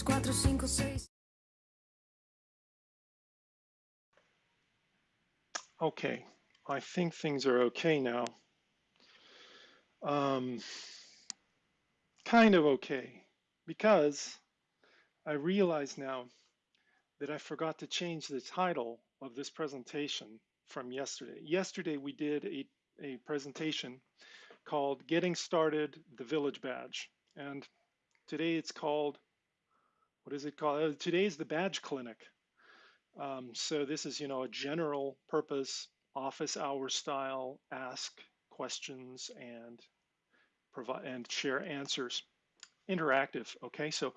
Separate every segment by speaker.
Speaker 1: 3, 4, 5, 6.
Speaker 2: Okay, I think things are okay now. Um, kind of okay, because I realize now that I forgot to change the title of this presentation from yesterday. Yesterday we did a, a presentation called Getting Started, the Village Badge. And today it's called, what is it called? Uh, today is the Badge Clinic. Um, so this is, you know, a general purpose office hour style ask questions and provide and share answers. Interactive, okay? So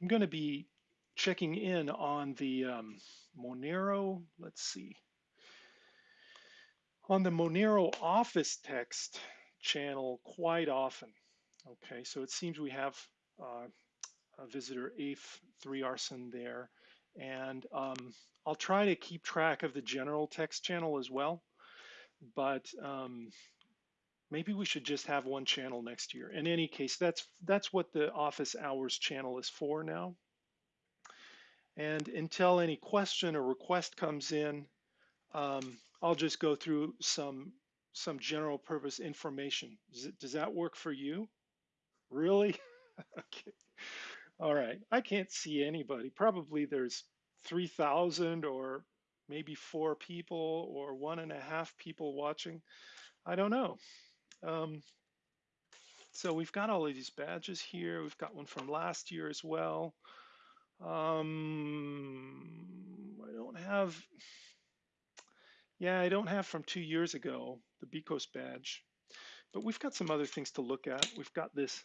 Speaker 2: I'm going to be checking in on the um, Monero, let's see, on the Monero office text channel quite often. Okay, so it seems we have uh, a visitor AF3 arson there. And um, I'll try to keep track of the general text channel as well, but um, maybe we should just have one channel next year. In any case, that's that's what the office hours channel is for now. And until any question or request comes in, um, I'll just go through some some general purpose information. Does, it, does that work for you? Really? okay. All right. I can't see anybody. Probably there's 3,000 or maybe four people or one and a half people watching. I don't know. Um, so we've got all of these badges here. We've got one from last year as well. Um, I don't have, yeah, I don't have from two years ago, the BCOS badge. But we've got some other things to look at. We've got this,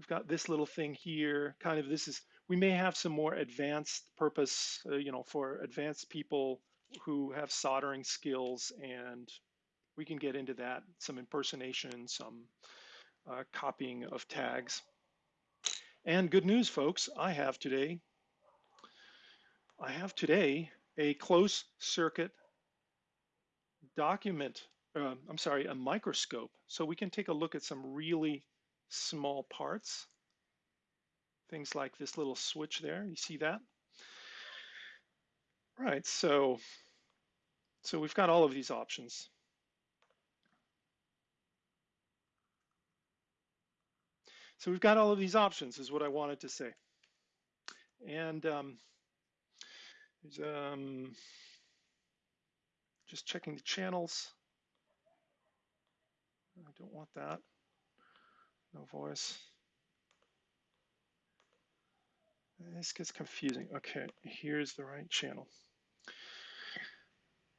Speaker 2: we've got this little thing here. Kind of this is, we may have some more advanced purpose, uh, you know, for advanced people who have soldering skills and we can get into that, some impersonation, some uh, copying of tags. And good news, folks, I have today, I have today a close circuit document uh, I'm sorry, a microscope. So we can take a look at some really small parts. Things like this little switch there, you see that? Right, so, so we've got all of these options. So we've got all of these options is what I wanted to say. And um, um, just checking the channels. I don't want that. No voice. This gets confusing. Okay, here's the right channel.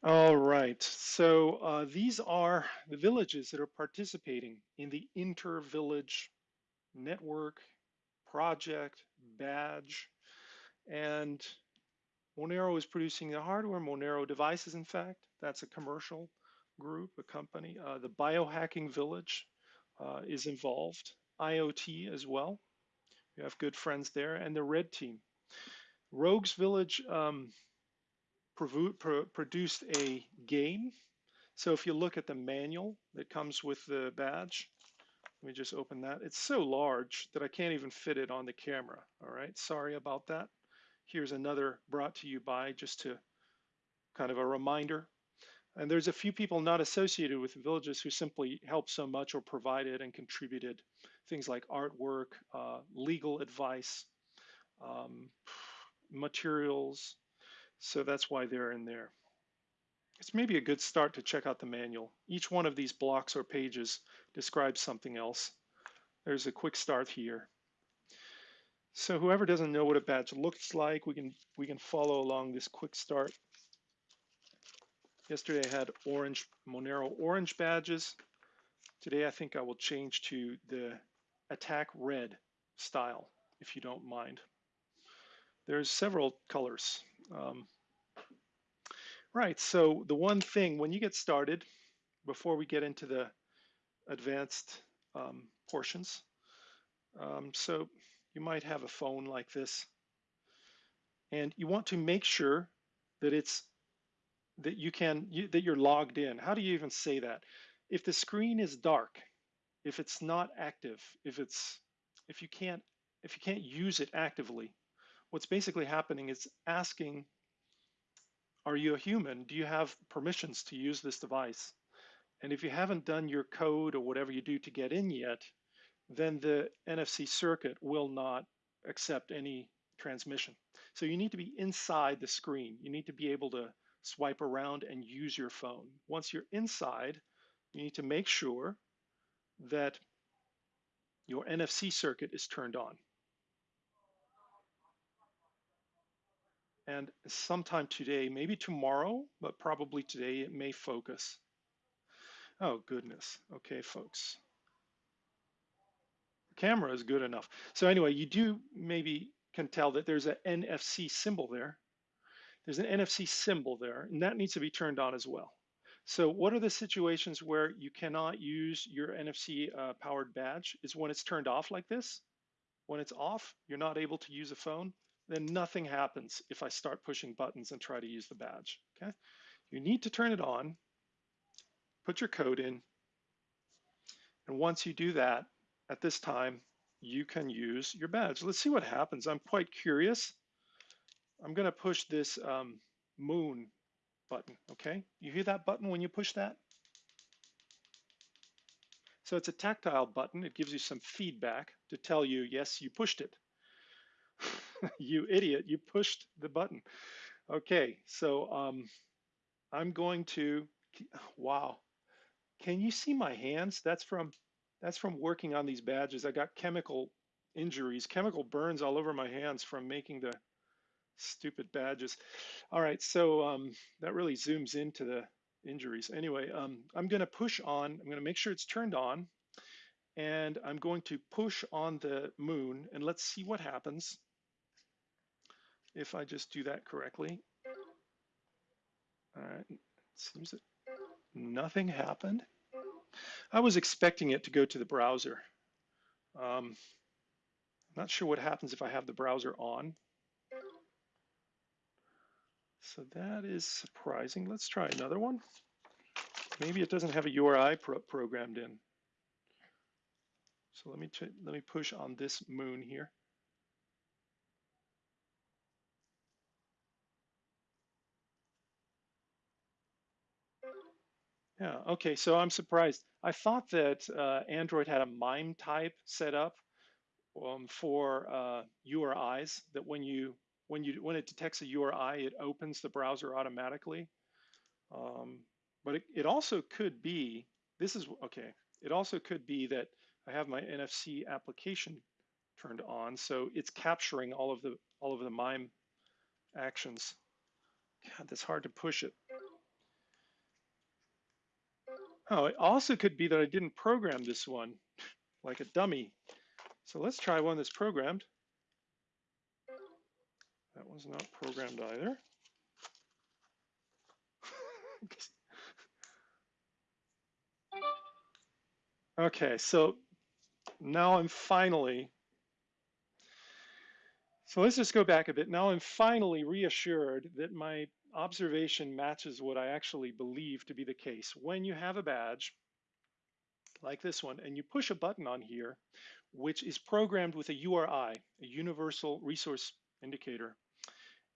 Speaker 2: All right, so uh, these are the villages that are participating in the inter-village network project badge. And Monero is producing the hardware, Monero devices, in fact, that's a commercial group, a company. Uh, the Biohacking Village uh, is involved, IoT as well. We have good friends there, and the Red Team. Rogues Village um, produced a game. So if you look at the manual that comes with the badge, let me just open that. It's so large that I can't even fit it on the camera. All right, sorry about that. Here's another brought to you by just to kind of a reminder and there's a few people not associated with villages who simply helped so much or provided and contributed things like artwork, uh, legal advice, um, materials. So that's why they're in there. It's maybe a good start to check out the manual. Each one of these blocks or pages describes something else. There's a quick start here. So whoever doesn't know what a badge looks like, we can we can follow along this quick start Yesterday I had orange Monero orange badges. Today I think I will change to the attack red style, if you don't mind. There's several colors. Um, right, so the one thing, when you get started, before we get into the advanced um, portions, um, so you might have a phone like this, and you want to make sure that it's that you can you, that you're logged in. How do you even say that? If the screen is dark, if it's not active, if it's if you can't if you can't use it actively, what's basically happening is asking, are you a human? Do you have permissions to use this device? And if you haven't done your code or whatever you do to get in yet, then the NFC circuit will not accept any transmission. So you need to be inside the screen. You need to be able to swipe around and use your phone. Once you're inside, you need to make sure that your NFC circuit is turned on. And sometime today, maybe tomorrow, but probably today, it may focus. Oh, goodness. Okay, folks. The camera is good enough. So anyway, you do maybe can tell that there's an NFC symbol there. There's an NFC symbol there, and that needs to be turned on as well. So what are the situations where you cannot use your NFC uh, powered badge is when it's turned off like this. When it's off, you're not able to use a phone, then nothing happens if I start pushing buttons and try to use the badge, okay? You need to turn it on, put your code in, and once you do that, at this time, you can use your badge. Let's see what happens. I'm quite curious. I'm gonna push this um, moon button, okay? You hear that button when you push that? So it's a tactile button. It gives you some feedback to tell you, yes, you pushed it. you idiot, you pushed the button. Okay, so um, I'm going to, wow. Can you see my hands? That's from that's from working on these badges. I got chemical injuries, chemical burns all over my hands from making the stupid badges. All right, so um, that really zooms into the injuries. Anyway, um, I'm gonna push on, I'm gonna make sure it's turned on, and I'm going to push on the moon, and let's see what happens if I just do that correctly. All right, seems that nothing happened. I was expecting it to go to the browser. Um, I'm not sure what happens if I have the browser on. So that is surprising. Let's try another one. Maybe it doesn't have a URI pro programmed in. So let me let me push on this moon here. Yeah, okay, so I'm surprised. I thought that uh, Android had a MIME type set up um, for uh, URIs that when you when you when it detects a URI, it opens the browser automatically. Um, but it, it also could be, this is, okay, it also could be that I have my NFC application turned on, so it's capturing all of the all of the MIME actions. God, that's hard to push it. Oh, it also could be that I didn't program this one like a dummy. So let's try one that's programmed. That was not programmed either. okay, so now I'm finally, so let's just go back a bit. Now I'm finally reassured that my observation matches what I actually believe to be the case. When you have a badge, like this one, and you push a button on here, which is programmed with a URI, a Universal Resource Indicator,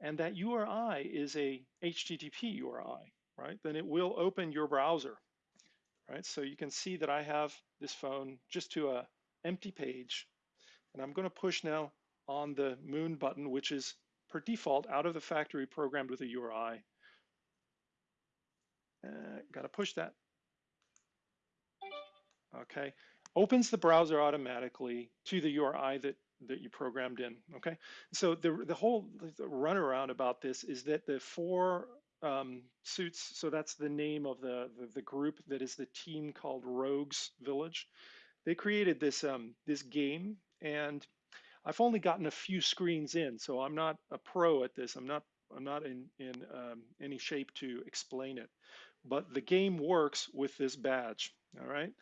Speaker 2: and that URI is a HTTP URI, right? Then it will open your browser, right? So you can see that I have this phone just to a empty page, and I'm gonna push now on the moon button, which is per default out of the factory programmed with a URI. Uh, gotta push that. Okay, opens the browser automatically to the URI that that you programmed in. Okay, so the the whole runaround about this is that the four um, suits. So that's the name of the, the, the group that is the team called Rogues Village. They created this um, this game, and I've only gotten a few screens in, so I'm not a pro at this. I'm not I'm not in in um, any shape to explain it, but the game works with this badge. All right,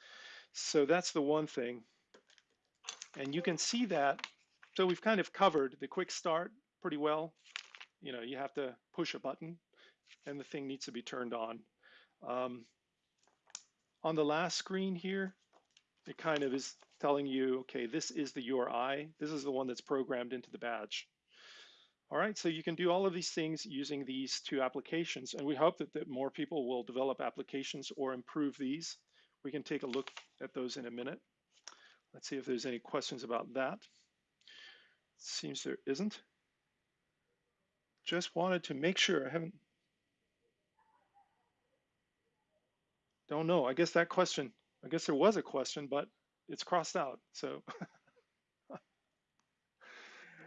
Speaker 2: so that's the one thing. And you can see that, so we've kind of covered the quick start pretty well. You know, you have to push a button and the thing needs to be turned on. Um, on the last screen here, it kind of is telling you, okay, this is the URI. This is the one that's programmed into the badge. All right, so you can do all of these things using these two applications, and we hope that, that more people will develop applications or improve these. We can take a look at those in a minute. Let's see if there's any questions about that. Seems there isn't. Just wanted to make sure I haven't. Don't know. I guess that question, I guess there was a question, but it's crossed out. So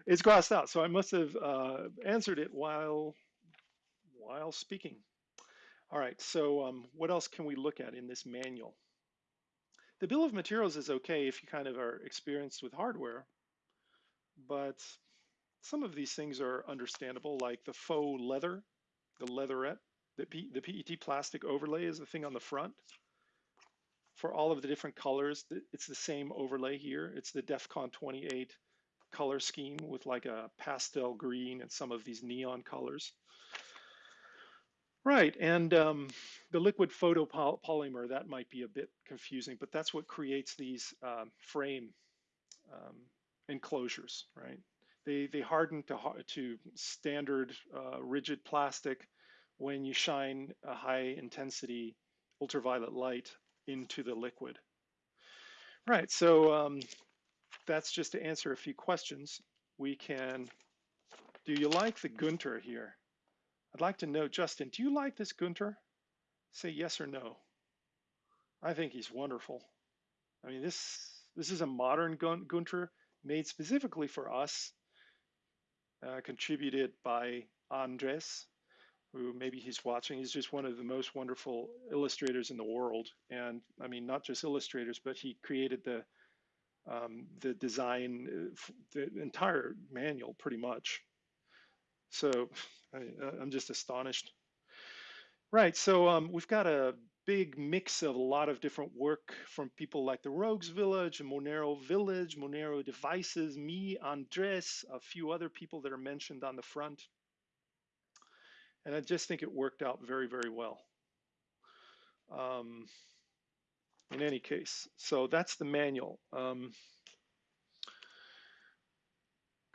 Speaker 2: it's crossed out. So I must have uh, answered it while while speaking. All right. So um, what else can we look at in this manual? The bill of materials is okay if you kind of are experienced with hardware, but some of these things are understandable, like the faux leather, the leatherette, the, P, the PET plastic overlay is the thing on the front. For all of the different colors, it's the same overlay here. It's the DEFCON 28 color scheme with like a pastel green and some of these neon colors. Right, and um, the liquid photopolymer, that might be a bit confusing, but that's what creates these um, frame um, enclosures, right? They, they harden to, to standard uh, rigid plastic when you shine a high intensity ultraviolet light into the liquid. Right, so um, that's just to answer a few questions. We can, do you like the Gunter here? I'd like to know, Justin, do you like this Gunter? Say yes or no. I think he's wonderful. I mean, this this is a modern Gunter made specifically for us uh, contributed by Andres, who maybe he's watching. He's just one of the most wonderful illustrators in the world. And I mean, not just illustrators, but he created the um, the design, uh, the entire manual pretty much. So I, am just astonished. Right, so um, we've got a big mix of a lot of different work from people like the Rogues Village, Monero Village, Monero Devices, me, Andres, a few other people that are mentioned on the front. And I just think it worked out very, very well. Um, in any case, so that's the manual. Um,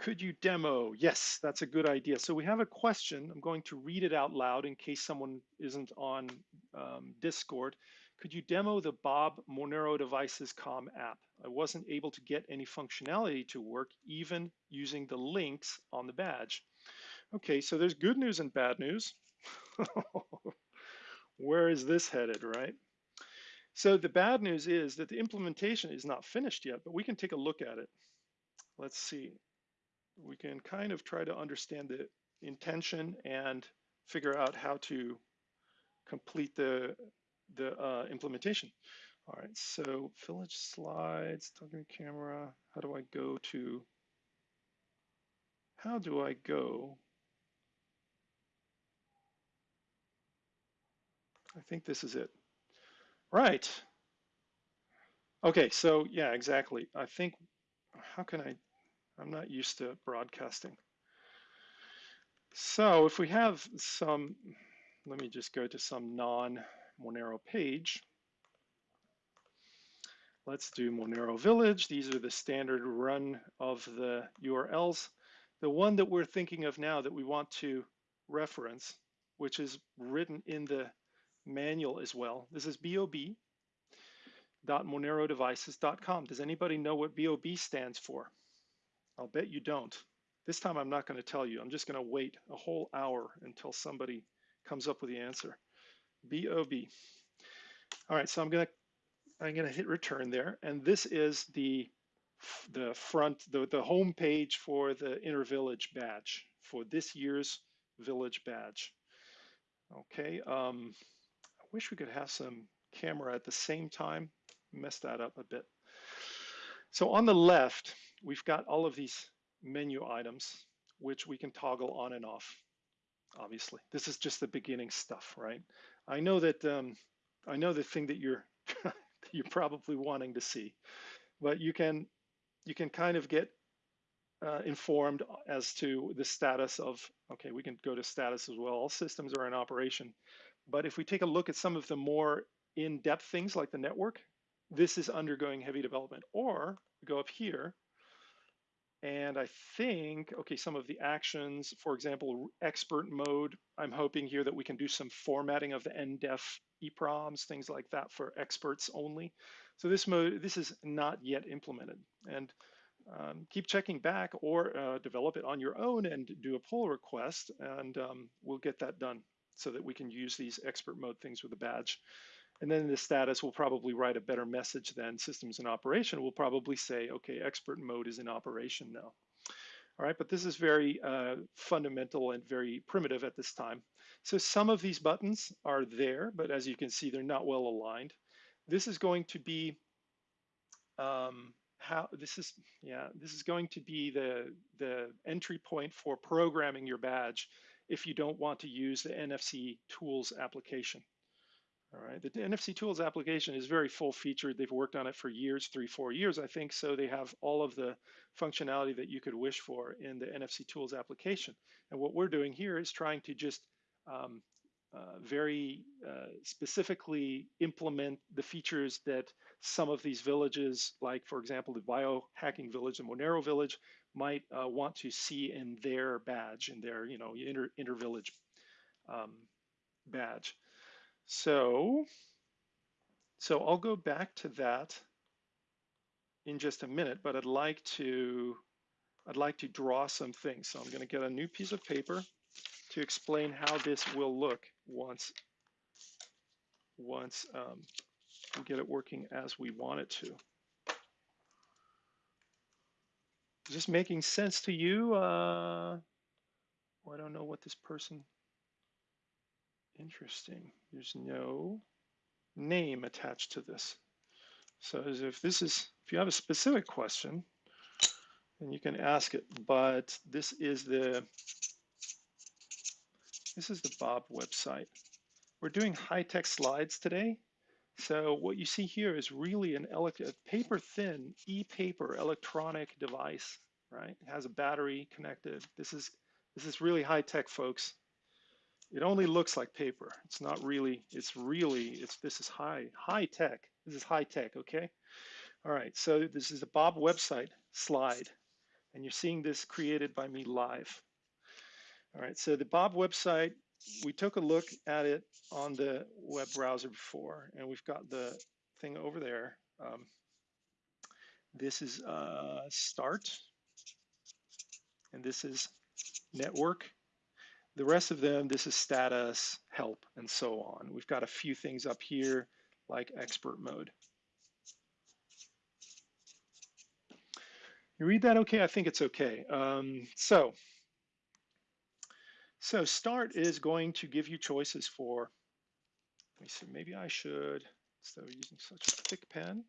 Speaker 2: could you demo? Yes, that's a good idea. So we have a question. I'm going to read it out loud in case someone isn't on um, Discord. Could you demo the Bob Monero Devices Com app? I wasn't able to get any functionality to work even using the links on the badge. Okay, so there's good news and bad news. Where is this headed, right? So the bad news is that the implementation is not finished yet, but we can take a look at it. Let's see we can kind of try to understand the intention and figure out how to complete the, the uh, implementation. All right, so village slides, talking camera, how do I go to, how do I go? I think this is it. Right. Okay, so yeah, exactly. I think, how can I I'm not used to broadcasting. So if we have some, let me just go to some non-Monero page. Let's do Monero Village. These are the standard run of the URLs. The one that we're thinking of now that we want to reference, which is written in the manual as well. This is bob.monerodevices.com. Does anybody know what BOB stands for? I'll bet you don't. This time I'm not going to tell you. I'm just going to wait a whole hour until somebody comes up with the answer. BOB. All right, so I'm going to I'm going to hit return there, and this is the the front the the home page for the inner village badge for this year's village badge. Okay, um, I wish we could have some camera at the same time. Mess that up a bit. So on the left, we've got all of these menu items, which we can toggle on and off, obviously. This is just the beginning stuff, right? I know that um, I know the thing that you're you're probably wanting to see, but you can you can kind of get uh, informed as to the status of, okay, we can go to status as well. All systems are in operation. But if we take a look at some of the more in-depth things like the network, this is undergoing heavy development. Or we go up here and I think, okay, some of the actions, for example, expert mode, I'm hoping here that we can do some formatting of the NDEF EPROMs, things like that for experts only. So this mode, this is not yet implemented. And um, keep checking back or uh, develop it on your own and do a pull request and um, we'll get that done so that we can use these expert mode things with a badge. And then the status, we'll probably write a better message than systems in operation. We'll probably say, okay, expert mode is in operation now. All right, but this is very uh, fundamental and very primitive at this time. So some of these buttons are there, but as you can see, they're not well aligned. This is going to be um, how this is, yeah, this is going to be the, the entry point for programming your badge if you don't want to use the NFC tools application. All right, the NFC Tools application is very full featured. They've worked on it for years, three, four years, I think. So they have all of the functionality that you could wish for in the NFC Tools application. And what we're doing here is trying to just um, uh, very uh, specifically implement the features that some of these villages, like for example, the biohacking village, the Monero village, might uh, want to see in their badge, in their you know inter inter village um, badge. So, so I'll go back to that in just a minute, but I'd like to, I'd like to draw some things. So I'm going to get a new piece of paper to explain how this will look once, once um, we get it working as we want it to. Is this making sense to you? Uh, well, I don't know what this person Interesting. There's no name attached to this. So if this is, if you have a specific question, then you can ask it. But this is the, this is the Bob website. We're doing high-tech slides today. So what you see here is really an electric paper thin e-paper electronic device, right? It has a battery connected. This is this is really high tech, folks it only looks like paper. It's not really, it's really, it's this is high, high tech. This is high tech, okay? All right, so this is the Bob website slide, and you're seeing this created by me live. All right, so the Bob website, we took a look at it on the web browser before, and we've got the thing over there. Um, this is uh, start, and this is network, the rest of them, this is status, help, and so on. We've got a few things up here like expert mode. You read that okay? I think it's okay. Um, so, so start is going to give you choices for, let me see, maybe I should, instead of using such a thick pen,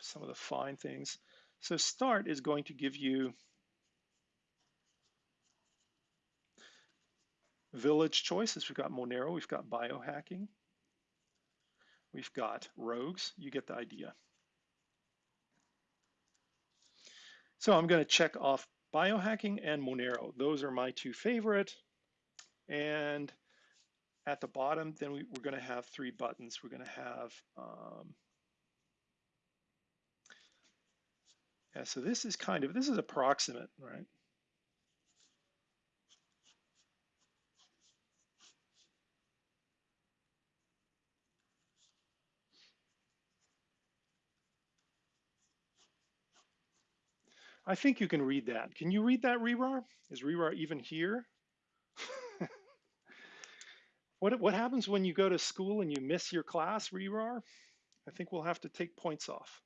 Speaker 2: some of the fine things. So start is going to give you village choices. We've got Monero, we've got biohacking, we've got rogues. You get the idea. So I'm going to check off biohacking and Monero. Those are my two favorite. And at the bottom, then we, are going to have three buttons. We're going to have, um, yeah, so this is kind of, this is approximate, right? I think you can read that. Can you read that, Rerar? Is Rerar even here? what, what happens when you go to school and you miss your class, Rerar? I think we'll have to take points off.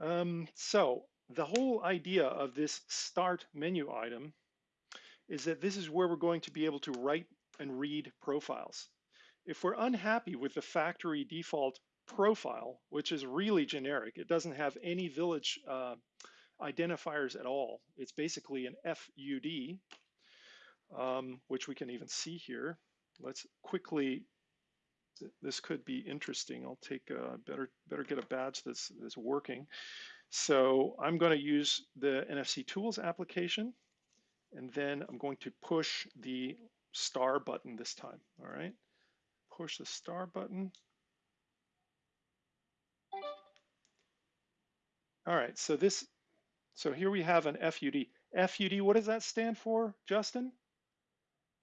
Speaker 2: Um, so the whole idea of this start menu item is that this is where we're going to be able to write and read profiles. If we're unhappy with the factory default profile, which is really generic, it doesn't have any village uh, identifiers at all. It's basically an FUD, um, which we can even see here. Let's quickly, this could be interesting. I'll take a, better, better get a badge that's, that's working. So I'm going to use the NFC Tools application, and then I'm going to push the star button this time, all right? Push the star button. All right, so this, so here we have an FUD. FUD, what does that stand for, Justin?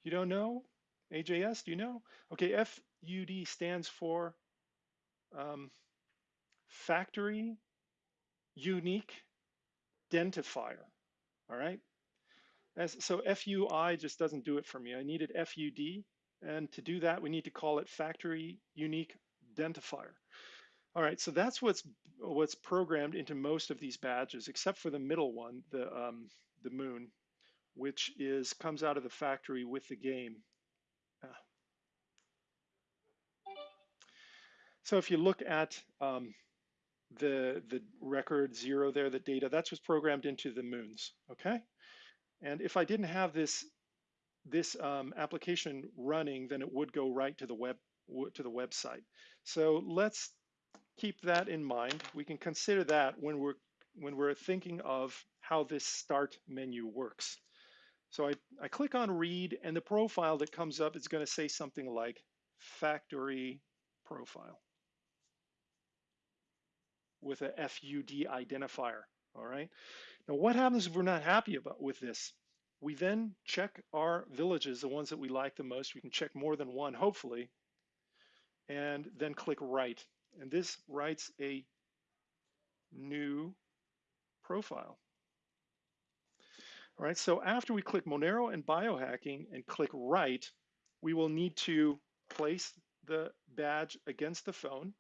Speaker 2: You don't know? AJS, do you know? Okay, FUD stands for um, Factory Unique Identifier, all right? As, so FUI just doesn't do it for me. I needed FUD, and to do that, we need to call it Factory Unique Identifier. All right, so that's what's what's programmed into most of these badges, except for the middle one, the um, the moon, which is comes out of the factory with the game. Ah. So if you look at um, the the record zero there, the data, that's what's programmed into the moons. Okay, and if I didn't have this this um, application running, then it would go right to the web to the website. So let's keep that in mind. We can consider that when we're when we're thinking of how this start menu works. So I, I click on read and the profile that comes up is going to say something like factory profile with a FUD identifier, all right? Now what happens if we're not happy about with this? We then check our villages, the ones that we like the most. We can check more than one, hopefully, and then click write and this writes a new profile. All right, so after we click Monero and biohacking and click write, we will need to place the badge against the phone,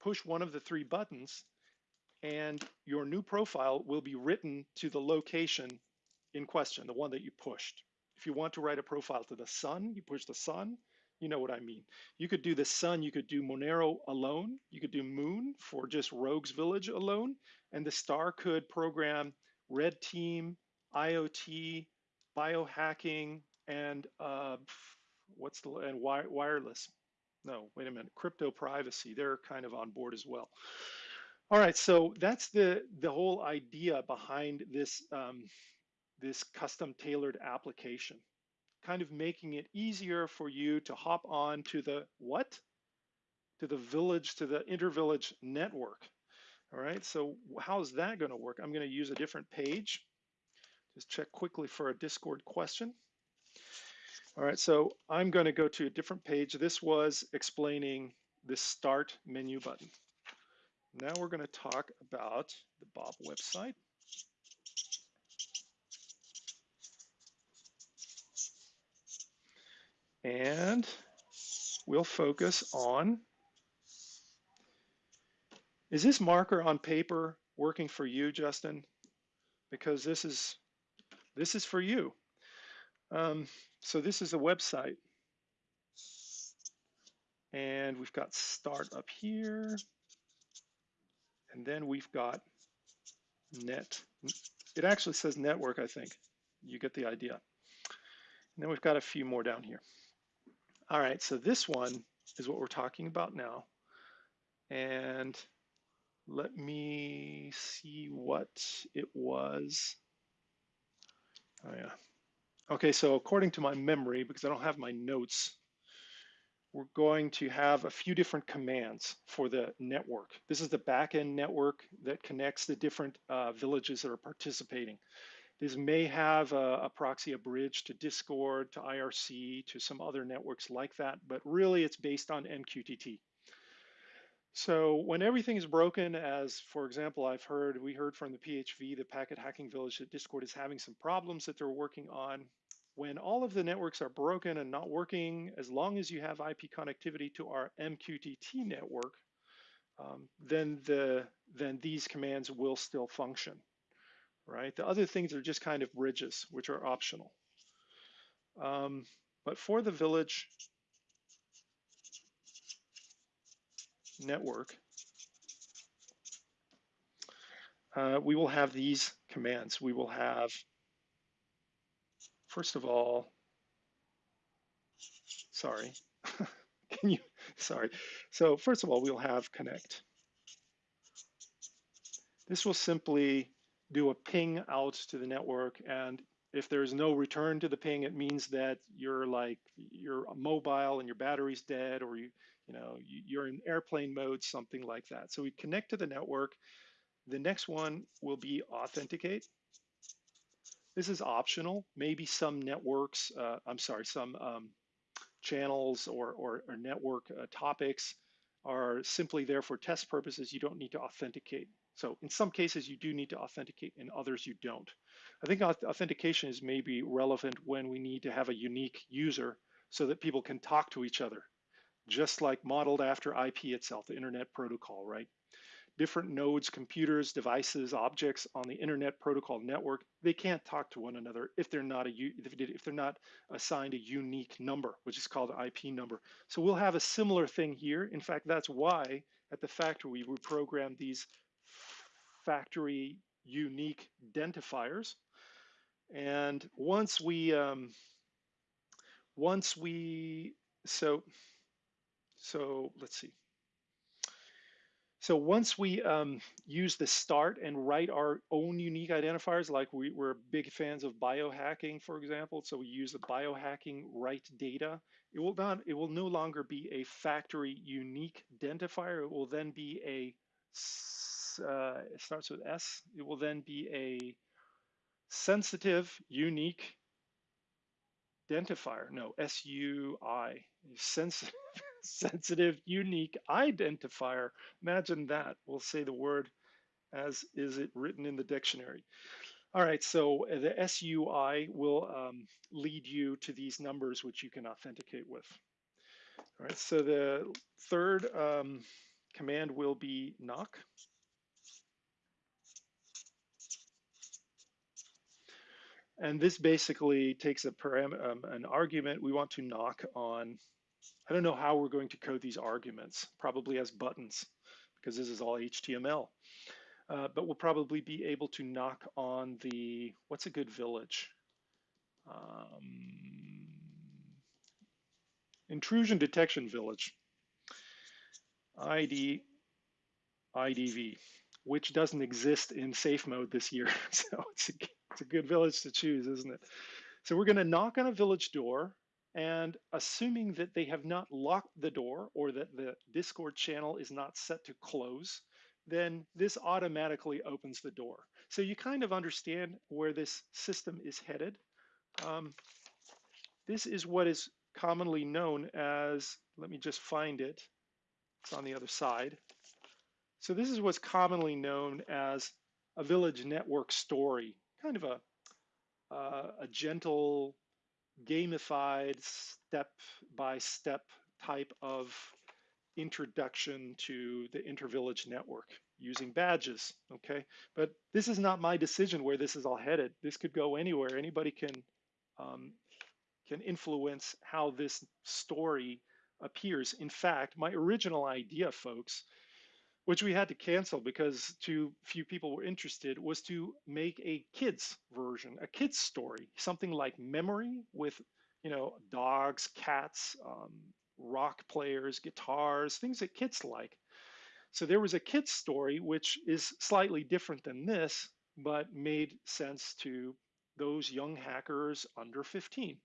Speaker 2: push one of the three buttons, and your new profile will be written to the location in question, the one that you pushed. If you want to write a profile to the sun, you push the sun you know what I mean. You could do the sun, you could do Monero alone, you could do Moon for just Rogues Village alone, and the star could program Red Team, IoT, biohacking, and uh, what's the and wi wireless. No, wait a minute, crypto privacy. They're kind of on board as well. All right, so that's the the whole idea behind this um, this custom tailored application kind of making it easier for you to hop on to the what? To the village, to the intervillage network. All right, so how's that gonna work? I'm gonna use a different page. Just check quickly for a Discord question. All right, so I'm gonna go to a different page. This was explaining the start menu button. Now we're gonna talk about the Bob website. And we'll focus on, is this marker on paper working for you, Justin? Because this is, this is for you. Um, so this is a website. And we've got start up here. And then we've got net. It actually says network, I think. You get the idea. And then we've got a few more down here. All right, so this one is what we're talking about now. And let me see what it was. Oh yeah. Okay, so according to my memory, because I don't have my notes, we're going to have a few different commands for the network. This is the backend network that connects the different uh, villages that are participating. This may have a, a, proxy, a bridge to Discord, to IRC, to some other networks like that, but really it's based on MQTT. So when everything is broken, as for example, I've heard, we heard from the PHV, the Packet Hacking Village, that Discord is having some problems that they're working on. When all of the networks are broken and not working, as long as you have IP connectivity to our MQTT network, um, then the then these commands will still function right? The other things are just kind of bridges, which are optional. Um, but for the village network, uh, we will have these commands. We will have, first of all, sorry, can you, sorry. So first of all, we'll have connect. This will simply do a ping out to the network and if there's no return to the ping it means that you're like you're mobile and your battery's dead or you you know you're in airplane mode something like that so we connect to the network the next one will be authenticate. This is optional. Maybe some networks, uh, I'm sorry, some um, channels or, or, or network uh, topics are simply there for test purposes. You don't need to authenticate. So in some cases, you do need to authenticate, in others, you don't. I think authentication is maybe relevant when we need to have a unique user so that people can talk to each other, just like modeled after IP itself, the Internet Protocol, right? different nodes, computers, devices, objects on the internet protocol network, they can't talk to one another if they're not a if they're not assigned a unique number, which is called an IP number. So we'll have a similar thing here. In fact, that's why at the factory we programmed these factory unique identifiers. And once we um, once we so so let's see. So once we um, use the start and write our own unique identifiers, like we, we're big fans of biohacking, for example, so we use the biohacking write data, it will not, it will no longer be a factory unique identifier. It will then be a, uh, it starts with S. It will then be a sensitive unique identifier. No, S-U-I, sensitive sensitive, unique identifier. Imagine that. We'll say the word as is it written in the dictionary. All right, so the SUI will um, lead you to these numbers which you can authenticate with. All right, so the third um, command will be knock. And this basically takes a param um, an argument we want to knock on I don't know how we're going to code these arguments, probably as buttons, because this is all HTML. Uh, but we'll probably be able to knock on the, what's a good village? Um, intrusion detection village, ID, IDV, which doesn't exist in safe mode this year. so it's a, it's a good village to choose, isn't it? So we're gonna knock on a village door and assuming that they have not locked the door or that the Discord channel is not set to close, then this automatically opens the door. So you kind of understand where this system is headed. Um, this is what is commonly known as, let me just find it, it's on the other side. So this is what's commonly known as a village network story, kind of a, uh, a gentle gamified step-by-step type of introduction to the intervillage network using badges, okay? But this is not my decision where this is all headed. This could go anywhere. Anybody can, um, can influence how this story appears. In fact, my original idea, folks, which we had to cancel because too few people were interested, was to make a kids version, a kids story, something like memory with, you know, dogs, cats, um, rock players, guitars, things that kids like. So there was a kids story, which is slightly different than this, but made sense to those young hackers under 15.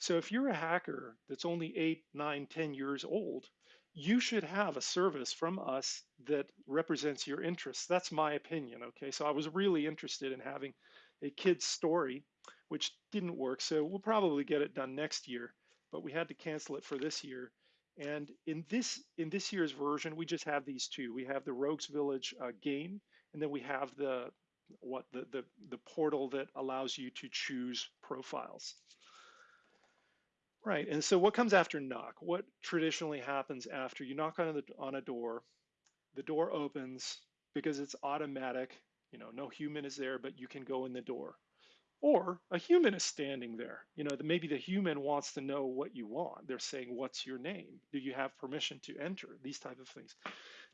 Speaker 2: So if you're a hacker that's only eight, nine, 10 years old, you should have a service from us that represents your interests. That's my opinion, okay? So I was really interested in having a kid's story, which didn't work. So we'll probably get it done next year, but we had to cancel it for this year. And in this in this year's version, we just have these two. We have the Rogues Village uh, game, and then we have the what the, the the portal that allows you to choose profiles. Right, and so what comes after knock? What traditionally happens after you knock on, the, on a door, the door opens because it's automatic, you know, no human is there, but you can go in the door. Or a human is standing there. You know, maybe the human wants to know what you want. They're saying, what's your name? Do you have permission to enter? These type of things.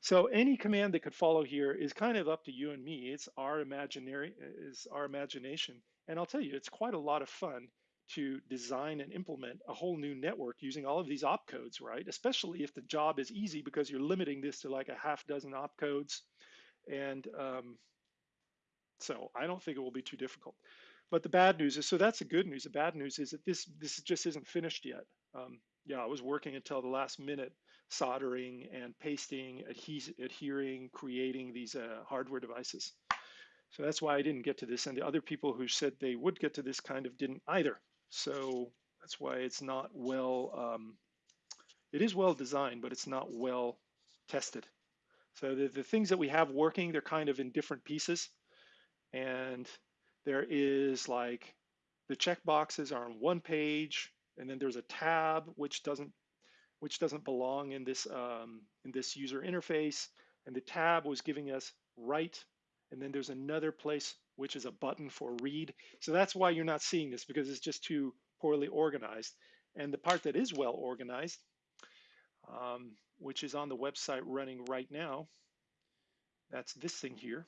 Speaker 2: So any command that could follow here is kind of up to you and me. It's our imaginary, is our imagination. And I'll tell you, it's quite a lot of fun to design and implement a whole new network using all of these opcodes, right? Especially if the job is easy because you're limiting this to like a half dozen opcodes. And um, so I don't think it will be too difficult. But the bad news is, so that's the good news. The bad news is that this this just isn't finished yet. Um, yeah, I was working until the last minute soldering and pasting, adhering, creating these uh, hardware devices. So that's why I didn't get to this. And the other people who said they would get to this kind of didn't either. So that's why it's not well, um, it is well designed, but it's not well tested. So the, the things that we have working, they're kind of in different pieces. And there is like the checkboxes are on one page, and then there's a tab which doesn't which doesn't belong in this um, in this user interface. And the tab was giving us write and then there's another place which is a button for read. So that's why you're not seeing this because it's just too poorly organized. And the part that is well organized, um, which is on the website running right now, that's this thing here.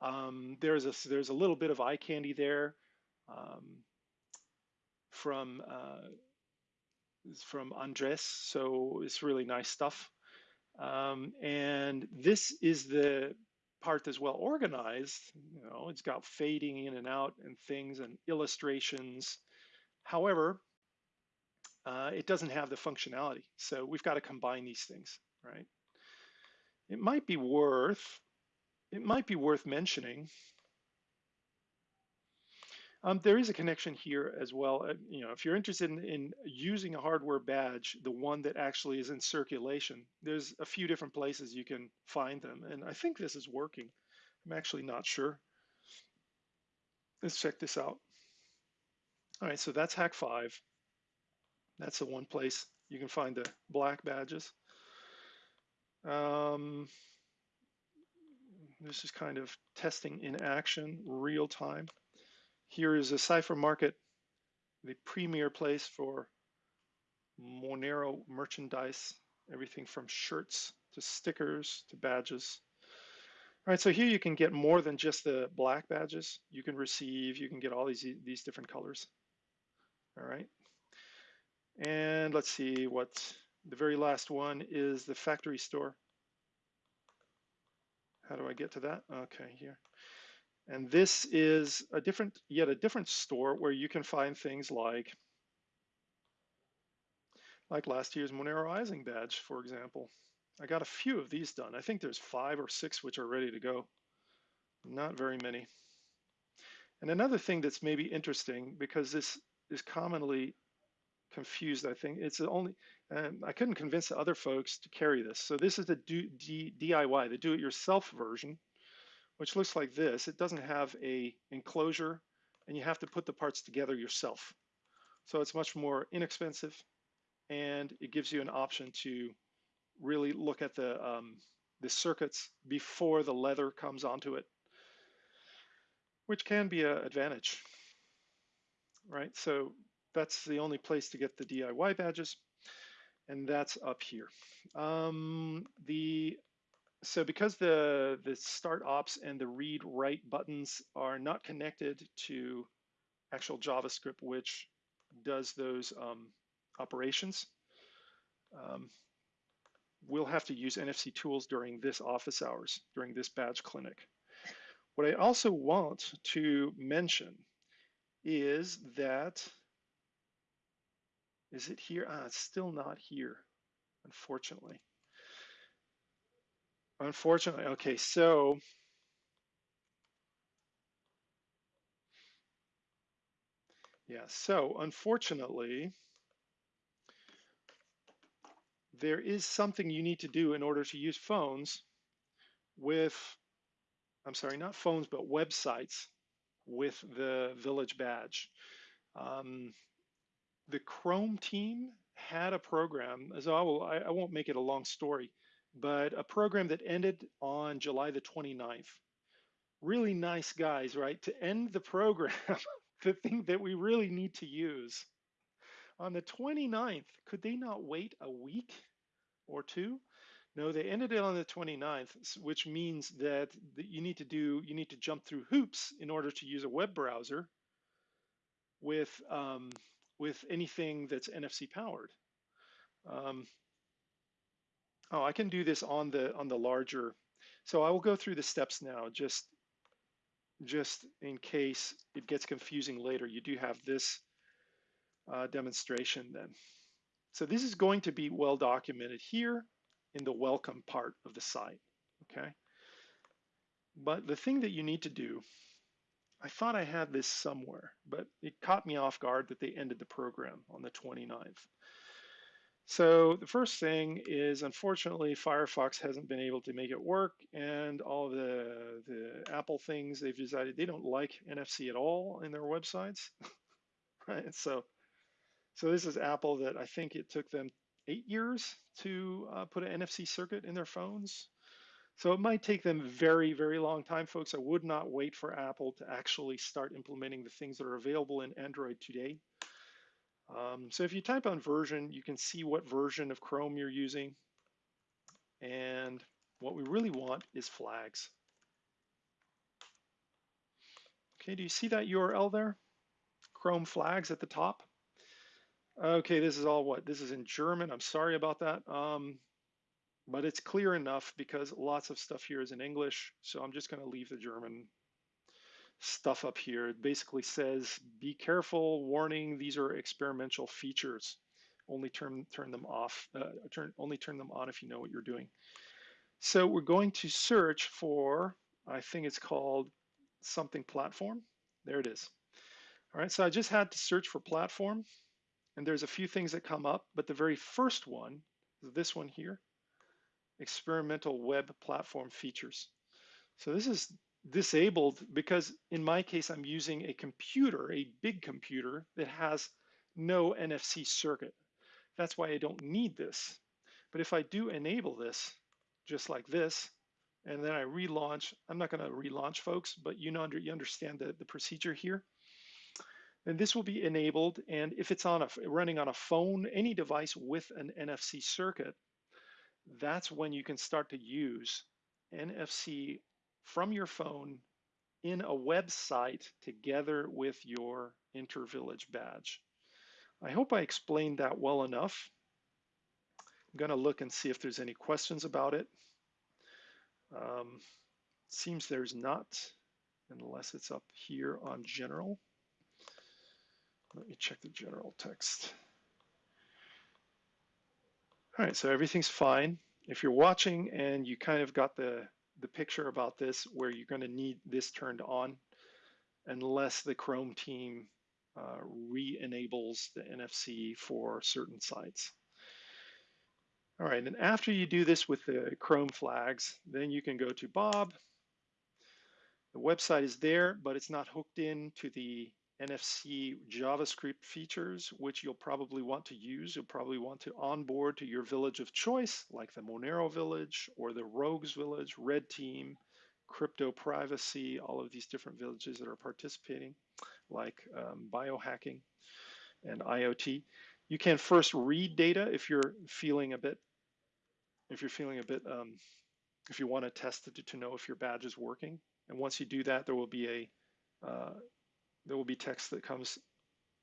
Speaker 2: Um, there's a there's a little bit of eye candy there um, from uh, from Andres, so it's really nice stuff. Um, and this is the part that's well organized, you know, it's got fading in and out and things and illustrations. However, uh, it doesn't have the functionality. So we've got to combine these things, right? It might be worth, it might be worth mentioning. Um, there is a connection here as well. Uh, you know, if you're interested in, in using a hardware badge, the one that actually is in circulation, there's a few different places you can find them. And I think this is working. I'm actually not sure. Let's check this out. All right, so that's Hak5. That's the one place you can find the black badges. Um, this is kind of testing in action, real time. Here is a Cypher Market, the premier place for Monero merchandise, everything from shirts to stickers to badges. All right, so here you can get more than just the black badges. You can receive, you can get all these, these different colors. All right. And let's see what the very last one is the factory store. How do I get to that? Okay, here. And this is a different, yet a different store where you can find things like, like last year's Monero Rising badge, for example. I got a few of these done. I think there's five or six which are ready to go. Not very many. And another thing that's maybe interesting, because this is commonly confused, I think, it's only, um, I couldn't convince other folks to carry this. So this is the do, D, DIY, the do-it-yourself version which looks like this. It doesn't have a enclosure and you have to put the parts together yourself. So it's much more inexpensive and it gives you an option to really look at the, um, the circuits before the leather comes onto it, which can be an advantage, right? So that's the only place to get the DIY badges and that's up here. Um, the so because the, the start ops and the read write buttons are not connected to actual JavaScript, which does those um, operations, um, we'll have to use NFC tools during this office hours, during this badge clinic. What I also want to mention is that, is it here? Ah, it's still not here, unfortunately. Unfortunately, okay, so yeah, so unfortunately, there is something you need to do in order to use phones with, I'm sorry, not phones, but websites with the Village badge. Um, the Chrome team had a program, so I, will, I, I won't make it a long story, but a program that ended on July the 29th. Really nice guys, right? To end the program, the thing that we really need to use. On the 29th, could they not wait a week or two? No, they ended it on the 29th, which means that you need to do, you need to jump through hoops in order to use a web browser with um, with anything that's NFC powered. Um, Oh, I can do this on the on the larger. So I will go through the steps now, just just in case it gets confusing later. You do have this uh, demonstration then. So this is going to be well documented here in the welcome part of the site, okay? But the thing that you need to do, I thought I had this somewhere, but it caught me off guard that they ended the program on the 29th. So the first thing is, unfortunately, Firefox hasn't been able to make it work, and all the the Apple things they've decided they don't like NFC at all in their websites, right? So, so this is Apple that I think it took them eight years to uh, put an NFC circuit in their phones. So it might take them very, very long time, folks. I would not wait for Apple to actually start implementing the things that are available in Android today. Um, so if you type on version, you can see what version of Chrome you're using. And what we really want is flags. Okay, do you see that URL there? Chrome flags at the top. Okay, this is all what? This is in German. I'm sorry about that. Um, but it's clear enough because lots of stuff here is in English. So I'm just going to leave the German stuff up here. It basically says, be careful, warning, these are experimental features. Only turn, turn them off, uh, turn, only turn them on if you know what you're doing. So we're going to search for, I think it's called something platform. There it is. All right, so I just had to search for platform and there's a few things that come up, but the very first one is this one here, experimental web platform features. So this is disabled because in my case, I'm using a computer, a big computer that has no NFC circuit. That's why I don't need this. But if I do enable this, just like this, and then I relaunch, I'm not gonna relaunch folks, but you know, you understand the, the procedure here. And this will be enabled, and if it's on a running on a phone, any device with an NFC circuit, that's when you can start to use NFC from your phone in a website together with your Intervillage badge. I hope I explained that well enough. I'm going to look and see if there's any questions about it. Um, seems there's not, unless it's up here on general. Let me check the general text. All right, so everything's fine. If you're watching and you kind of got the the picture about this where you're going to need this turned on unless the Chrome team uh, re-enables the NFC for certain sites. All right, and after you do this with the Chrome flags, then you can go to Bob. The website is there, but it's not hooked in to the NFC JavaScript features, which you'll probably want to use. You'll probably want to onboard to your village of choice, like the Monero village or the Rogues village, Red Team, Crypto Privacy, all of these different villages that are participating, like um, biohacking and IoT. You can first read data if you're feeling a bit, if you're feeling a bit, um, if you want to test it to know if your badge is working. And once you do that, there will be a uh, there will be text that comes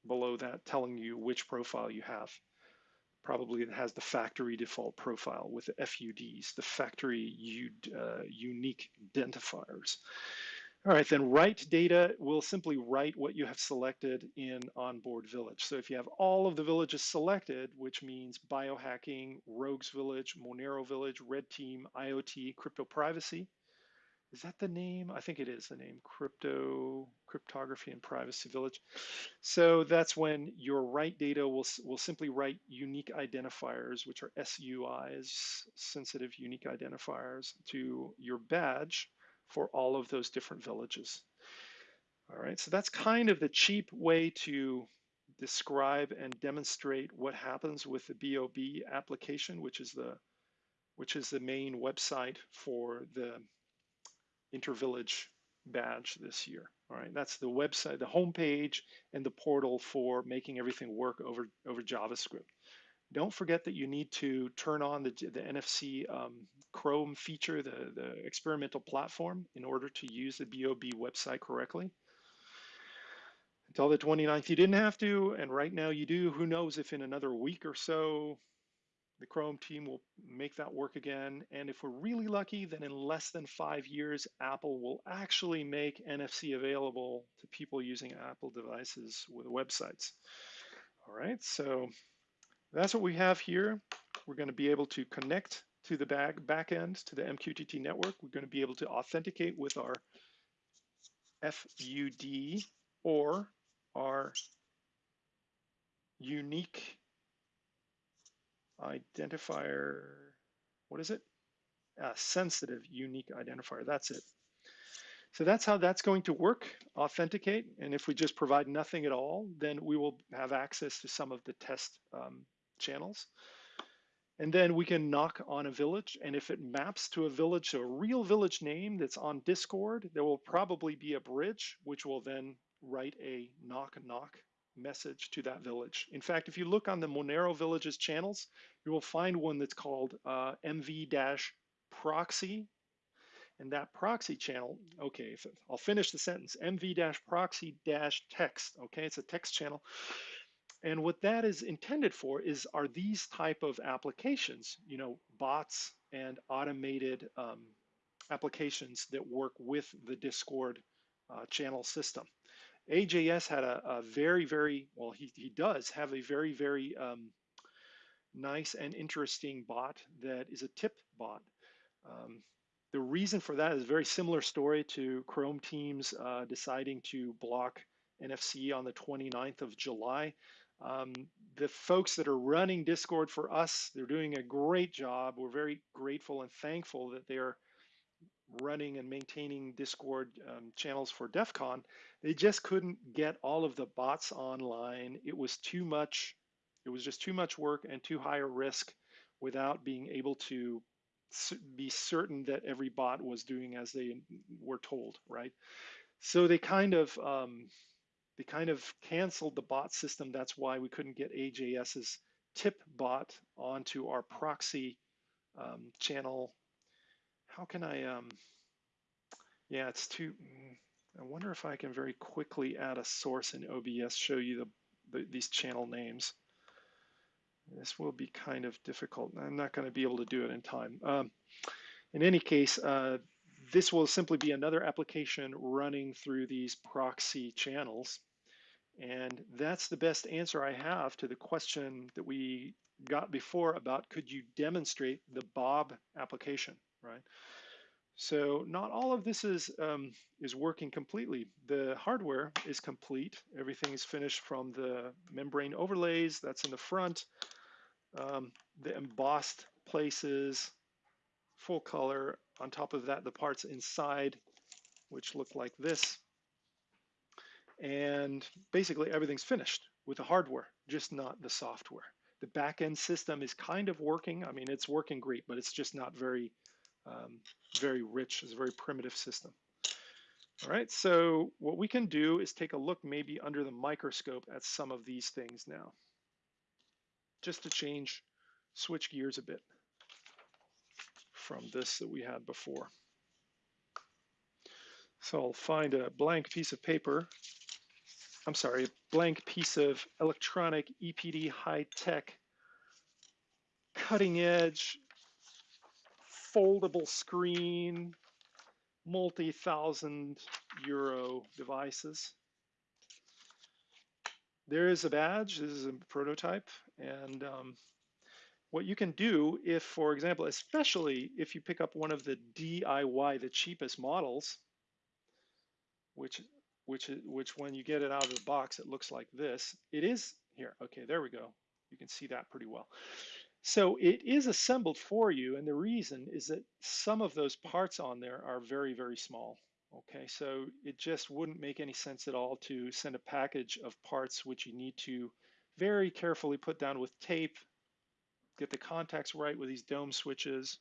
Speaker 2: below that telling you which profile you have. Probably it has the factory default profile with the FUDs, the factory uh, unique identifiers. All right, then write data will simply write what you have selected in onboard village. So if you have all of the villages selected, which means biohacking, rogues village, Monero village, red team, IoT, crypto privacy, is that the name? I think it is the name, Crypto, Cryptography and Privacy Village. So that's when your write data will, will simply write unique identifiers, which are SUIs, sensitive unique identifiers, to your badge for all of those different villages. All right, so that's kind of the cheap way to describe and demonstrate what happens with the BOB application, which is the which is the main website for the Intervillage badge this year. All right, that's the website, the homepage, and the portal for making everything work over, over JavaScript. Don't forget that you need to turn on the, the NFC um, Chrome feature, the, the experimental platform, in order to use the BOB website correctly. Until the 29th, you didn't have to, and right now you do. Who knows if in another week or so the Chrome team will make that work again. And if we're really lucky, then in less than five years, Apple will actually make NFC available to people using Apple devices with websites. All right, so That's what we have here. We're going to be able to connect to the back, back end, to the MQTT network. We're going to be able to authenticate with our FUD or our unique identifier, what is it? Uh, sensitive unique identifier, that's it. So that's how that's going to work, authenticate. And if we just provide nothing at all, then we will have access to some of the test um, channels. And then we can knock on a village. And if it maps to a village, a real village name that's on Discord, there will probably be a bridge, which will then write a knock knock message to that village. In fact, if you look on the Monero Villages channels, you will find one that's called uh, MV-proxy and that proxy channel, okay, I'll finish the sentence, mv-proxy-text, okay, it's a text channel. And what that is intended for is are these type of applications, you know, bots and automated um, applications that work with the Discord uh, channel system. AJS had a, a, very, very, well, he, he does have a very, very um, nice and interesting bot that is a tip bot. Um, the reason for that is a very similar story to Chrome teams uh, deciding to block NFC on the 29th of July. Um, the folks that are running Discord for us, they're doing a great job. We're very grateful and thankful that they are running and maintaining Discord um, channels for DEF CON. They just couldn't get all of the bots online. It was too much. It was just too much work and too high a risk without being able to be certain that every bot was doing as they were told, right? So they kind of um, they kind of canceled the bot system. That's why we couldn't get AJS's tip bot onto our proxy um, channel. How can I? Um, yeah, it's too. I wonder if I can very quickly add a source in OBS, show you the, the these channel names. This will be kind of difficult. I'm not going to be able to do it in time. Um, in any case, uh, this will simply be another application running through these proxy channels. And that's the best answer I have to the question that we got before about could you demonstrate the Bob application, right? So not all of this is, um, is working completely. The hardware is complete. Everything is finished from the membrane overlays, that's in the front um, the embossed places, full color. On top of that, the parts inside, which look like this. And basically everything's finished with the hardware, just not the software. The backend system is kind of working. I mean, it's working great, but it's just not very, um, very rich. It's a very primitive system. All right, so what we can do is take a look maybe under the microscope at some of these things now just to change, switch gears a bit from this that we had before. So I'll find a blank piece of paper. I'm sorry, a blank piece of electronic EPD high-tech, cutting-edge, foldable screen, multi-thousand euro devices. There is a badge, this is a prototype, and um, what you can do if, for example, especially if you pick up one of the DIY, the cheapest models, which, which, which when you get it out of the box, it looks like this. It is here. Okay, there we go. You can see that pretty well. So it is assembled for you, and the reason is that some of those parts on there are very, very small. Okay, so it just wouldn't make any sense at all to send a package of parts which you need to very carefully put down with tape, get the contacts right with these dome switches,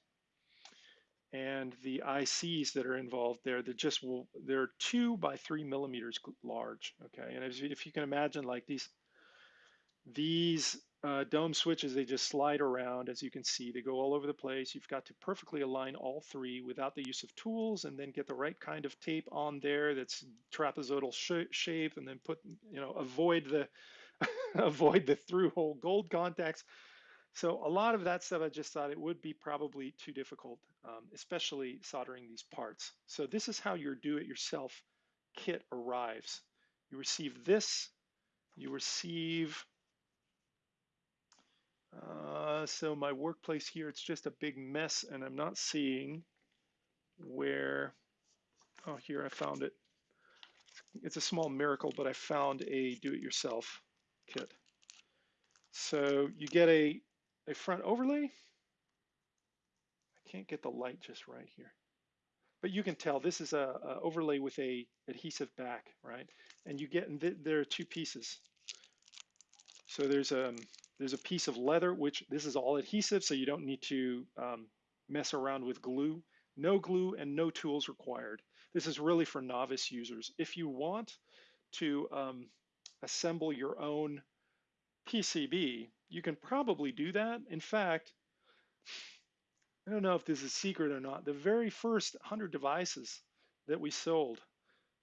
Speaker 2: and the ICs that are involved there, they're just will they're two by three millimeters large. Okay, and if you, if you can imagine, like these these uh, dome switches, they just slide around. As you can see, they go all over the place. You've got to perfectly align all three without the use of tools and then get the right kind of tape on there that's trapezoidal sh shape and then put, you know, avoid the, avoid the through hole gold contacts. So a lot of that stuff, I just thought it would be probably too difficult, um, especially soldering these parts. So this is how your do-it-yourself kit arrives. You receive this, you receive Uh, so my workplace here, it's just a big mess and I'm not seeing where, oh, here I found it. It's a small miracle, but I found a do-it-yourself kit. So you get a, a front overlay. I can't get the light just right here. But you can tell this is a, a overlay with a adhesive back, right? And you get, th there are two pieces. So there's a, there's a piece of leather, which this is all adhesive, so you don't need to um, mess around with glue. No glue and no tools required. This is really for novice users. If you want to um, assemble your own PCB, you can probably do that. In fact, I don't know if this is secret or not. The very first 100 devices that we sold,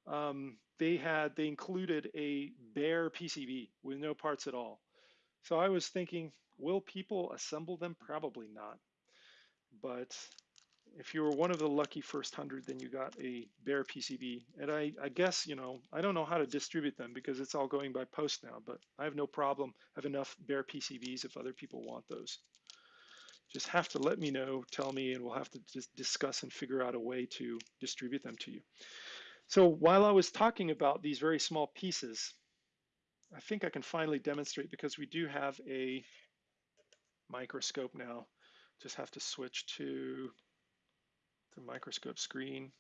Speaker 2: um, they had they included a bare PCB with no parts at all. So I was thinking, will people assemble them? Probably not. But if you were one of the lucky first hundred, then you got a bare PCB. And I, I, guess, you know, I don't know how to distribute them because it's all going by post now, but I have no problem, have enough bare PCBs if other people want those. Just have to let me know, tell me, and we'll have to just discuss and figure out a way to distribute them to you. So while I was talking about these very small pieces, I think I can finally demonstrate because we do have a microscope now. Just have to switch to the microscope screen.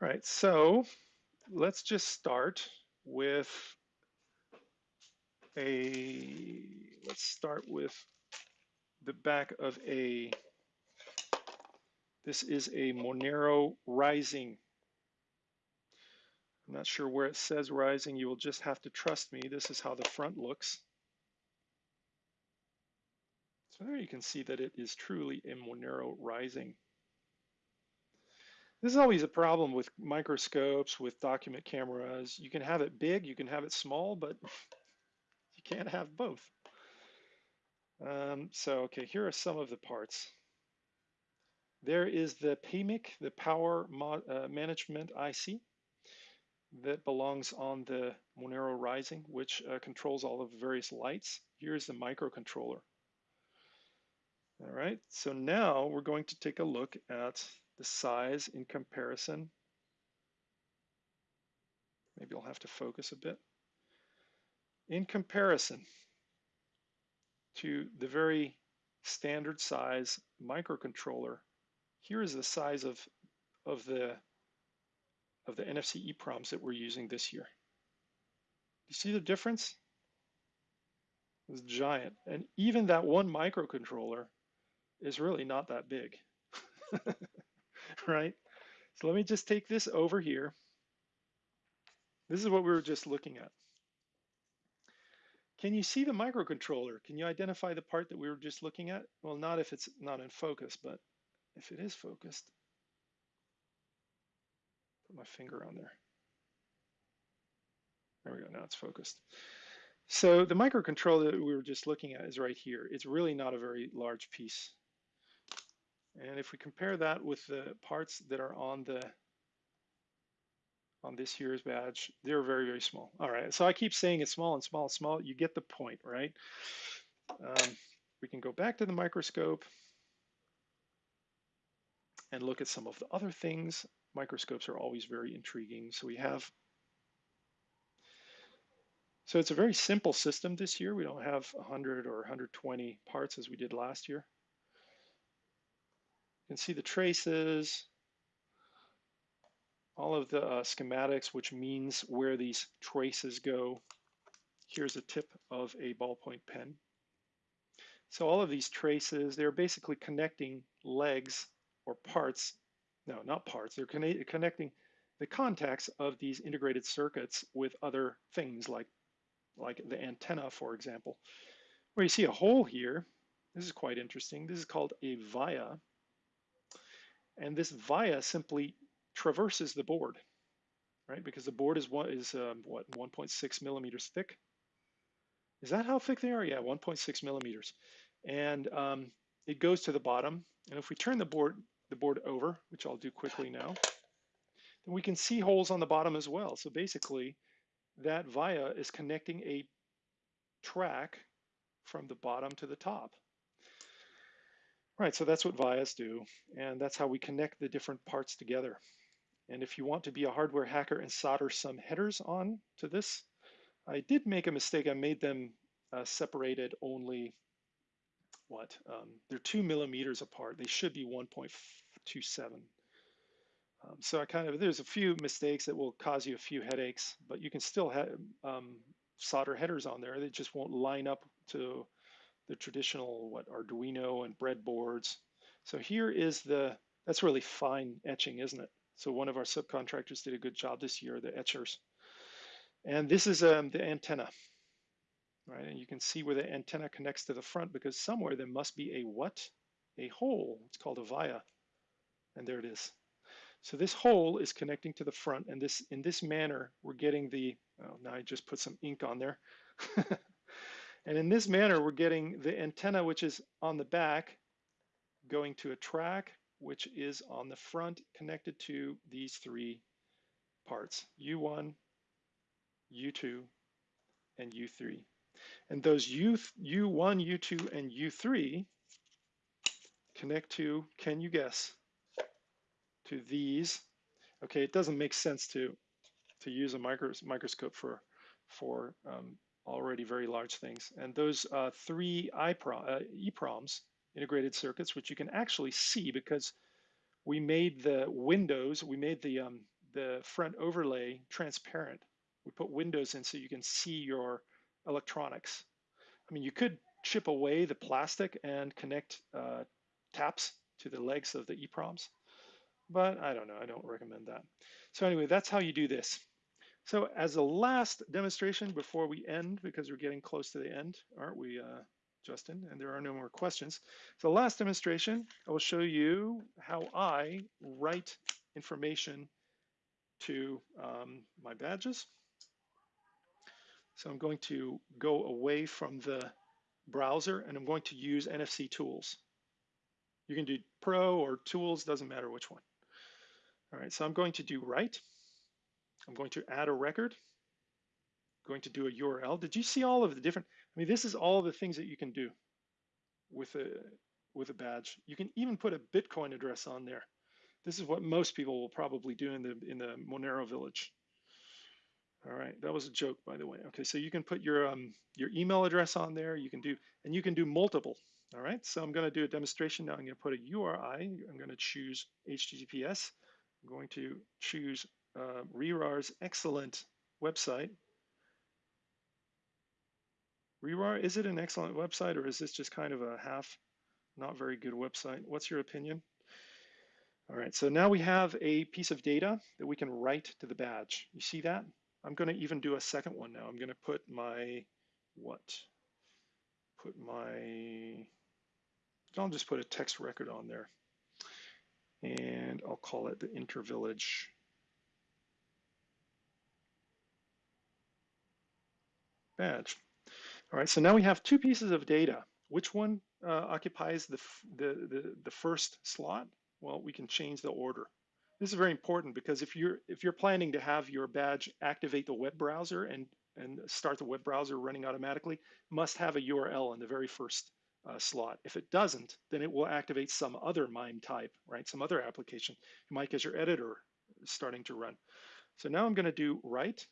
Speaker 2: All right, so let's just start with a, let's start with the back of a, this is a Monero Rising. I'm not sure where it says Rising. You will just have to trust me. This is how the front looks. So there you can see that it is truly a Monero Rising. This is always a problem with microscopes, with document cameras. You can have it big, you can have it small, but you can't have both. Um, so, okay, here are some of the parts. There is the PMIC, the Power uh, Management IC that belongs on the Monero Rising, which uh, controls all of the various lights. Here's the microcontroller. All right, so now we're going to take a look at the size in comparison. Maybe I'll have to focus a bit. In comparison to the very standard size microcontroller, here is the size of, of the of the NFC EEPROMs that we're using this year. You see the difference? It's giant. And even that one microcontroller is really not that big, right? So let me just take this over here. This is what we were just looking at. Can you see the microcontroller? Can you identify the part that we were just looking at? Well, not if it's not in focus, but if it is focused, put my finger on there. There we go, now it's focused. So the microcontroller that we were just looking at is right here. It's really not a very large piece. And if we compare that with the parts that are on the on this year's badge, they're very, very small. All right, so I keep saying it's small and small and small. You get the point, right? Um, we can go back to the microscope and look at some of the other things microscopes are always very intriguing. So we have, so it's a very simple system this year. We don't have 100 or 120 parts as we did last year. You can see the traces, all of the uh, schematics, which means where these traces go. Here's a tip of a ballpoint pen. So all of these traces, they're basically connecting legs or parts no, not parts. They're conne connecting the contacts of these integrated circuits with other things like, like the antenna, for example. Where you see a hole here, this is quite interesting. This is called a via. And this via simply traverses the board, right? Because the board is what is um, what 1.6 millimeters thick. Is that how thick they are? Yeah, 1.6 millimeters. And um, it goes to the bottom. And if we turn the board the board over, which I'll do quickly now, then we can see holes on the bottom as well. So basically, that via is connecting a track from the bottom to the top. Right, so that's what VIAs do, and that's how we connect the different parts together. And if you want to be a hardware hacker and solder some headers on to this, I did make a mistake. I made them uh, separated only, what? Um, they're two millimeters apart. They should be 1.27. Um, so I kind of, there's a few mistakes that will cause you a few headaches, but you can still have um, solder headers on there. They just won't line up to the traditional, what, Arduino and breadboards. So here is the, that's really fine etching, isn't it? So one of our subcontractors did a good job this year, the etchers. And this is um, the antenna, right? And you can see where the antenna connects to the front because somewhere there must be a what? A hole. It's called a via. And there it is. So this hole is connecting to the front and this in this manner, we're getting the, oh, now I just put some ink on there. and in this manner, we're getting the antenna, which is on the back, going to a track, which is on the front connected to these three parts, U1, U2, and U3. And those U, U1, U2, and U3 connect to, can you guess, to these. Okay, it doesn't make sense to, to use a micros microscope for, for um, already very large things. And those uh, three IPROM, uh, EPROMs, integrated circuits, which you can actually see because we made the windows, we made the, um, the front overlay transparent. We put windows in so you can see your electronics. I mean, you could chip away the plastic and connect uh, taps to the legs of the EPROMs, but I don't know, I don't recommend that. So anyway, that's how you do this. So as a last demonstration before we end, because we're getting close to the end, aren't we, uh, Justin? And there are no more questions. So last demonstration, I will show you how I write information to um, my badges. So I'm going to go away from the browser and I'm going to use NFC tools. You can do Pro or Tools, doesn't matter which one. All right, so I'm going to do write. I'm going to add a record. I'm going to do a URL. Did you see all of the different, I mean, this is all the things that you can do with a, with a badge. You can even put a Bitcoin address on there. This is what most people will probably do in the, in the Monero village. All right, that was a joke, by the way. Okay, so you can put your um, your email address on there. You can do, and you can do multiple. All right, so I'm going to do a demonstration now. I'm going to put a URI. I'm going to choose HTTPS. I'm going to choose uh, RERAR's excellent website. RERAR, is it an excellent website or is this just kind of a half, not very good website? What's your opinion? All right, so now we have a piece of data that we can write to the badge. You see that? I'm going to even do a second one now. I'm going to put my, what? Put my, I'll just put a text record on there. And I'll call it the intervillage badge. All right, so now we have two pieces of data. Which one uh, occupies the, the, the, the first slot? Well, we can change the order. This is very important because if you're if you're planning to have your badge activate the web browser and and start the web browser running automatically, must have a URL in the very first uh, slot. If it doesn't, then it will activate some other MIME type, right? Some other application. You might get your editor starting to run. So now I'm going to do write.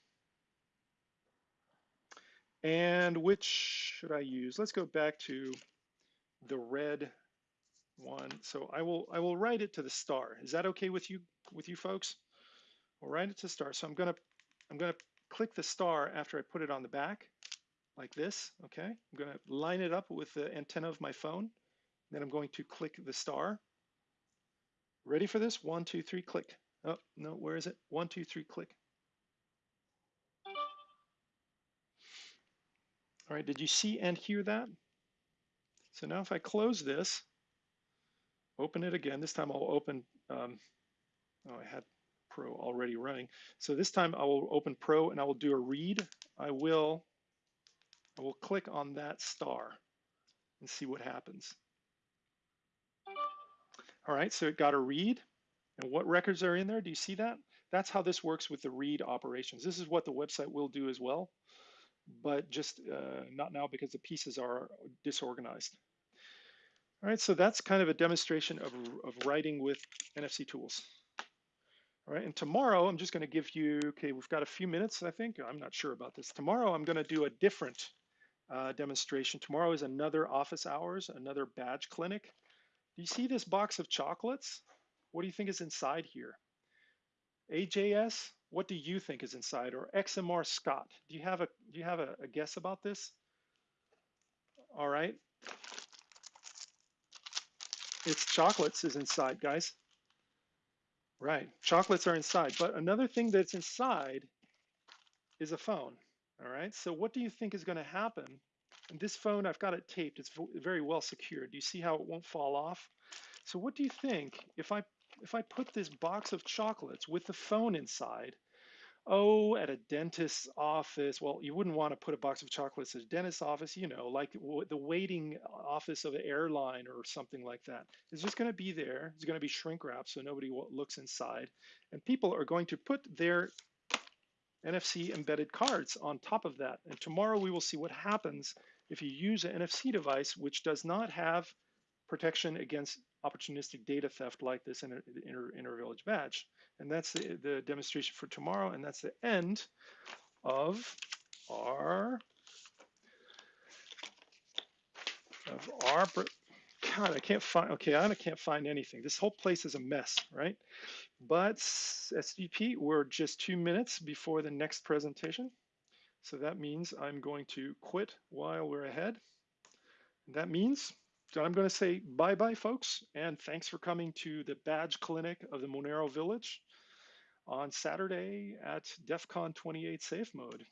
Speaker 2: And which should I use? Let's go back to the red one. So I will I will write it to the star. Is that okay with you with you folks? I'll write it to star. So I'm gonna I'm gonna click the star after I put it on the back, like this. Okay. I'm gonna line it up with the antenna of my phone. Then I'm going to click the star. Ready for this? One, two, three, click. Oh no, where is it? One, two, three, click. All right, did you see and hear that? So now if I close this, open it again. This time I'll open, um, oh, I had Pro already running. So this time I will open Pro and I will do a read. I will, I will click on that star and see what happens. All right, so it got a read. And what records are in there? Do you see that? That's how this works with the read operations. This is what the website will do as well. but just uh, not now because the pieces are disorganized. All right, so that's kind of a demonstration of, of writing with NFC tools. All right, and tomorrow I'm just going to give you, okay, we've got a few minutes, I think. I'm not sure about this. Tomorrow I'm going to do a different uh, demonstration. Tomorrow is another office hours, another badge clinic. Do you see this box of chocolates? What do you think is inside here? AJS, what do you think is inside? Or XMR Scott, do you have a do you have a, a guess about this? All right, it's chocolates is inside, guys. Right, chocolates are inside. But another thing that's inside is a phone. All right, so what do you think is going to happen? And this phone, I've got it taped. It's very well secured. Do you see how it won't fall off? So what do you think if I if I put this box of chocolates with the phone inside oh, at a dentist's office, well, you wouldn't want to put a box of chocolates at a dentist's office, you know, like the waiting office of an airline or something like that. It's just going to be there. It's going to be shrink wrapped so nobody looks inside. And people are going to put their NFC embedded cards on top of that. And tomorrow we will see what happens if you use an NFC device which does not have protection against opportunistic data theft like this inter, inter, inter-village badge. And that's the, the demonstration for tomorrow, and that's the end of our of our God, I can't find, okay, I can't find anything. This whole place is a mess, right? But SVP, we're just two minutes before the next presentation. So that means I'm going to quit while we're ahead. That means so I'm going to say bye bye, folks, and thanks for coming to the badge clinic of the Monero Village on Saturday at DEF CON 28 Safe Mode.